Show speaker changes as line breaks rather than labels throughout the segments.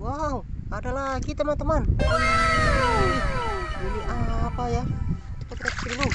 Wow, ada lagi teman-teman. Ini apa ya? Kita cek dulu.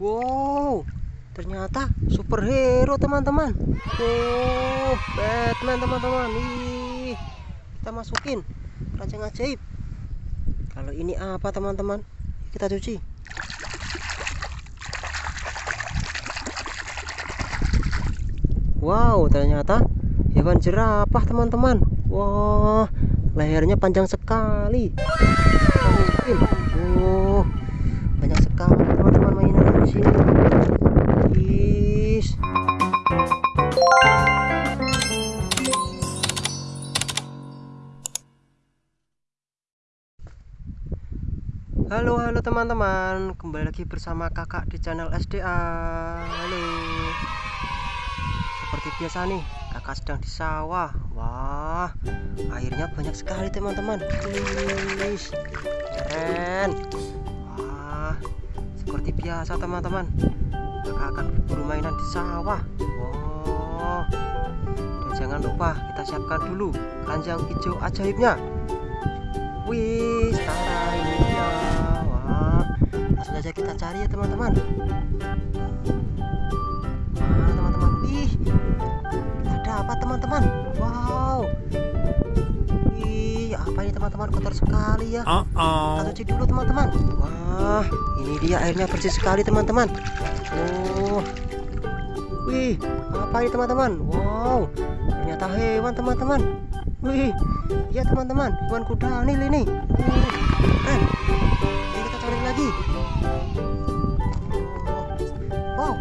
Wow, ternyata superhero teman-teman. Oh, Batman teman-teman. Ih, kita masukin keranjang ajaib. Kalau ini apa teman-teman? Kita cuci. Wow, ternyata hewan jerapah teman-teman. Wah, lehernya panjang sekali. Oh, banyak sekali teman-teman mainan di sini. Is. Halo halo teman-teman Kembali lagi bersama kakak di channel SDA Halo Seperti biasa nih Kakak sedang di sawah Wah Airnya banyak sekali teman-teman Keren Wah Seperti biasa teman-teman Kakak akan berburu mainan di sawah Wow Dan jangan lupa kita siapkan dulu Keranjang hijau ajaibnya Wih, sekarang ini dia. Wah, langsung saja kita cari ya teman-teman. Mana teman-teman? Teman-teman? Wow. Wih, apa ini teman-teman? Kotor sekali ya.
Uh
Kita
oh.
cuci dulu teman-teman. Wah, ini dia airnya bersih sekali teman-teman. Oh. Wih, apa ini teman-teman? Wow, ternyata hewan teman-teman. Wih, iya teman-teman, hewan kuda nih ini. Ayo kita cari lagi. Wow,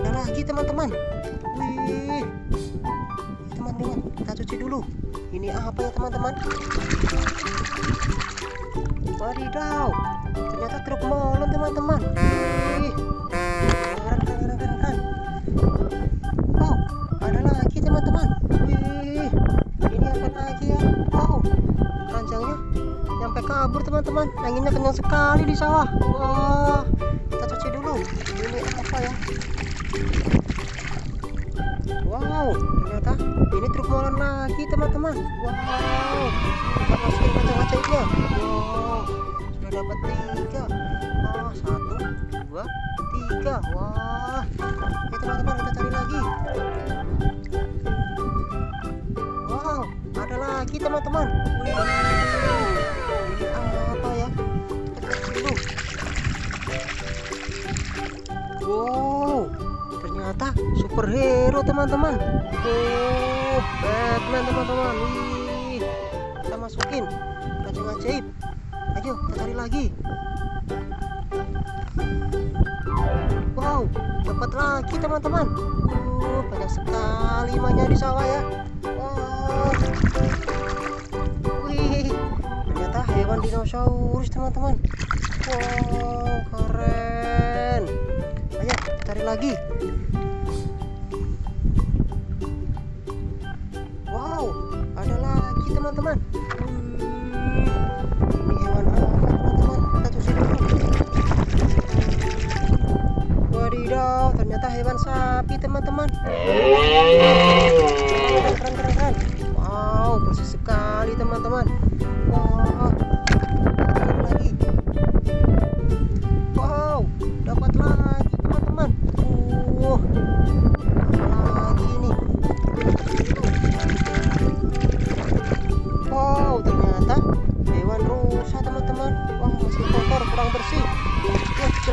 ada lagi teman-teman. Wih, kita cuci dulu. Ini apa ya teman-teman? Wadidaw, ternyata truk molen teman-teman. Wow, ada lagi teman-teman. Ini apa lagi ya? Wow, keranjangnya nyampe kabur teman-teman. Anginnya kencang sekali di sawah. Wah, teman-teman. Wow, kita masukin ajaibnya. Wow, sudah dapat tiga. Oh, satu, dua, tiga. Wah, ya teman-teman kita cari lagi. Wow, ada lagi teman-teman. Ya? Dulu. Wow, ternyata superhero teman-teman. Oh, Batman teman-teman. Wih, kita masukin keranjang ajaib. Ayo, kita cari lagi. Wow, dapat lagi teman-teman. Uh, banyak sekali mainnya di sawah ya. Wow. Wih, ternyata hewan dinosaurus teman-teman. Wow, keren. Ayo, cari lagi. Teman-teman. Ini hewan apa teman-teman? Kita cuci dulu. Wadidaw, ternyata hewan sapi teman-teman. Keren, keren, keren. Wow, bersih sekali teman-teman. Wow,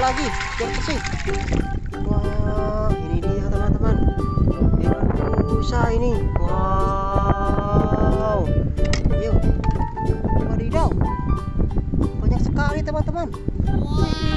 lagi, biar bersih. Wah, ini dia teman-teman. Hewan rusa ini. Wow. Yuk. Wadidaw. Banyak sekali teman-teman. Wih.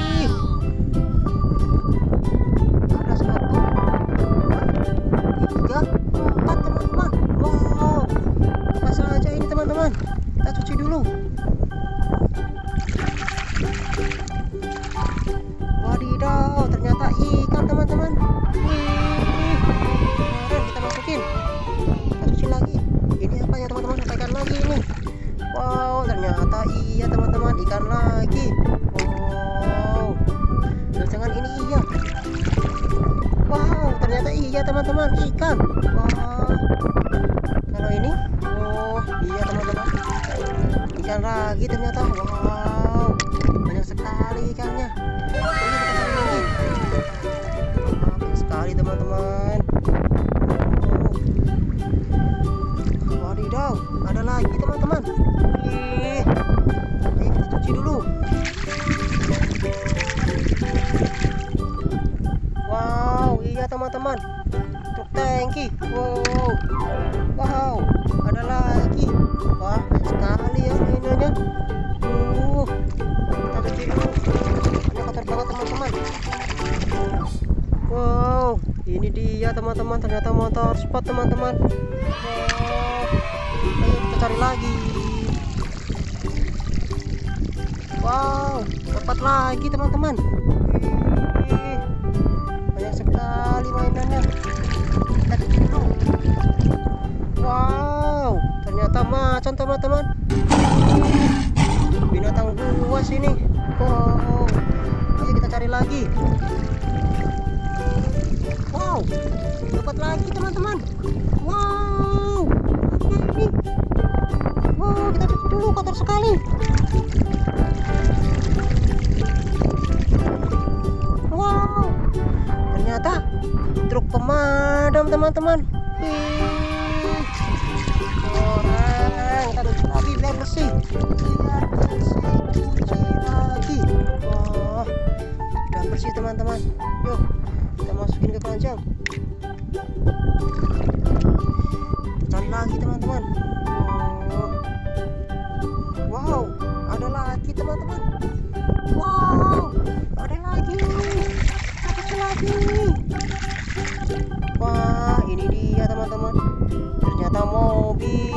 Teman-teman ternyata motor sport teman-teman. Wow ayo kita cari lagi. Wow dapat lagi teman-teman. Wih, banyak sekali mainannya. Kita dulu. Wow ternyata macan teman-teman. Binatang buas ini. Wow. Ayo kita cari lagi wow dapat lagi teman-teman. Wow. Ini wow kita cuci dulu kotor sekali. Wow. Ternyata truk pemadam teman-teman. Keren. kita cuci lagi biar bersih. Biar bersih cuci lagi. Wah udah bersih teman-teman keranjang cari lagi teman-teman. Wow ada lagi teman-teman. Wow ada lagi. Ada lagi. Wah ini dia teman-teman. Ternyata mobil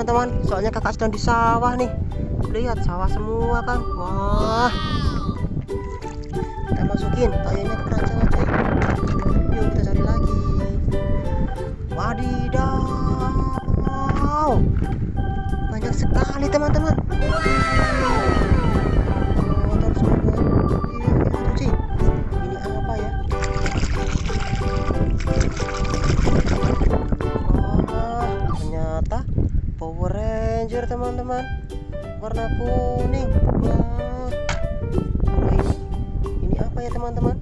teman-teman. Soalnya kakak sedang di sawah nih. Lihat sawah semua kan wah. Kita masukin tayonya kuning wah ini apa ya teman-teman?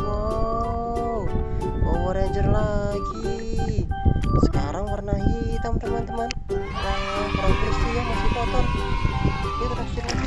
Wow Power Ranger lagi. Sekarang warna hitam teman-teman. Wah kurang bersih ya masih kotor. Yuk kita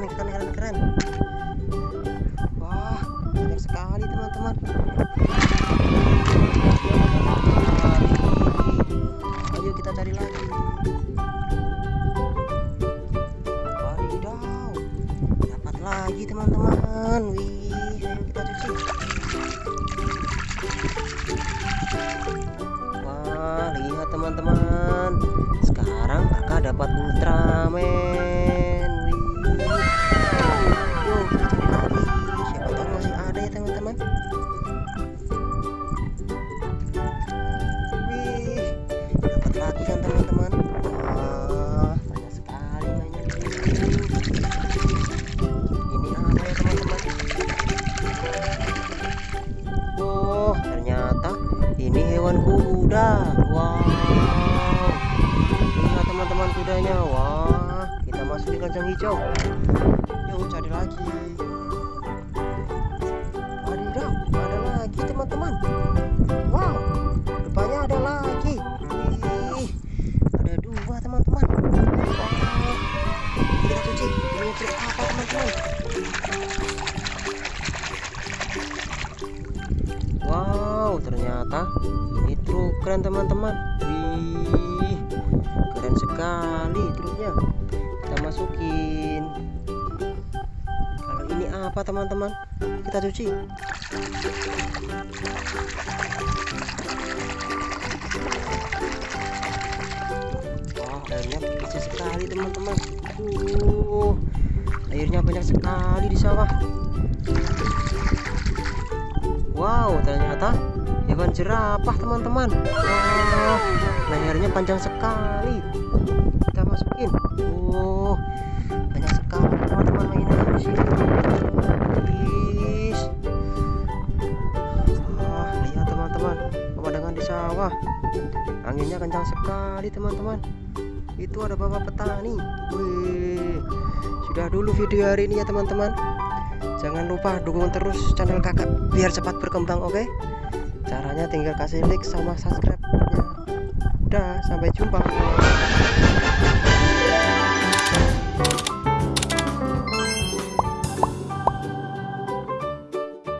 keren keren keren keren. Wah banyak sekali teman-teman. Ayo kita cari lagi. Wadidaw dapat lagi teman-teman. Wih ayo kita cuci. Wah lihat teman-teman. Sekarang kakak dapat Ultraman apa teman-teman? Kita cuci. Wah, airnya bersih sekali teman-teman. Uh, airnya banyak sekali di sawah. Wow, ternyata hewan jerapah teman-teman. Wah, lehernya panjang sekali. Kita masukin. Oh, banyak sekali teman-teman mainan di sini. Anginnya kencang sekali teman-teman. Itu ada bapak petani. Wih, sudah dulu video hari ini ya teman-teman. Jangan lupa dukung terus channel kakak biar cepat berkembang oke okay? Caranya tinggal kasih like sama subscribe nya Udah sampai jumpa